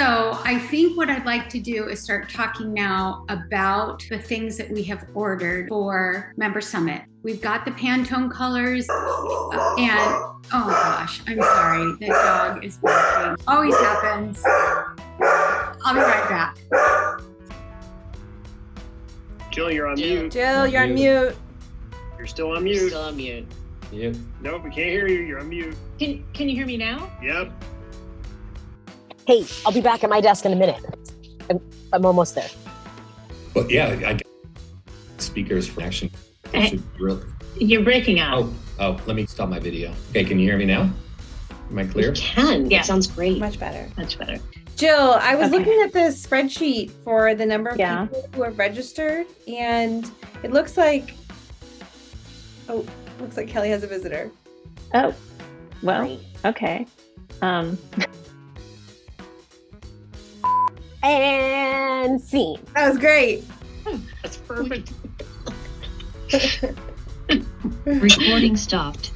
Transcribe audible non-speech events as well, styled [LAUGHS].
So I think what I'd like to do is start talking now about the things that we have ordered for Member Summit. We've got the Pantone colors uh, and, oh gosh, I'm sorry, the dog is barking. Always happens. I'll be right back. Jill, you're on Jill. mute. Jill, you're on mute. You're still on You're mute. still on mute. Yep. Nope, we can't hear you. You're on mute. Can Can you hear me now? Yep. Hey, I'll be back at my desk in a minute. I'm, I'm almost there. But yeah, I guess speakers for action. Should really. You're breaking up. Oh, oh, let me stop my video. Okay, can you hear me now? Am I clear? You can. Yeah. It sounds great. Much better. Much better. Jill, I was Okay. looking at the spreadsheet for the number of Yeah. people who are registered, and it looks like, oh, looks like Kelly has a visitor. Oh, well, Great. okay. Um, [LAUGHS] And scene. That was great. That's perfect. [LAUGHS] Recording stopped.